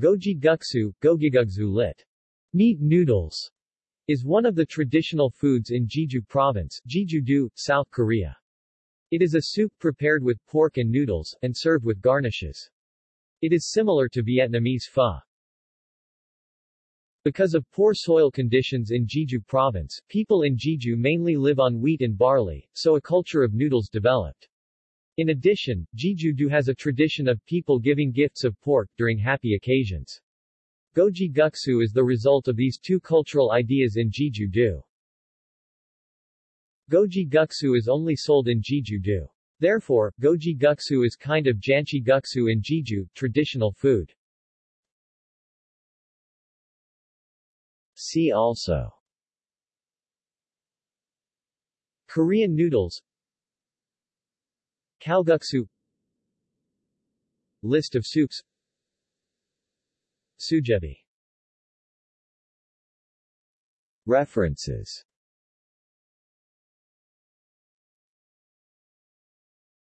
Gogi guksu, gogigugzu lit. Meat noodles, is one of the traditional foods in Jeju Province, Jeju-do, South Korea. It is a soup prepared with pork and noodles, and served with garnishes. It is similar to Vietnamese pho. Because of poor soil conditions in Jeju Province, people in Jeju mainly live on wheat and barley, so a culture of noodles developed. In addition, Jeju-do has a tradition of people giving gifts of pork during happy occasions. Gogi Guksu is the result of these two cultural ideas in Jeju-do. Gogi Guksu is only sold in Jeju-do. Therefore, Gogi Guksu is kind of Janchi Guksu in Jeju, traditional food. See also Korean noodles Kalguksu. List of soups. Sujebi. References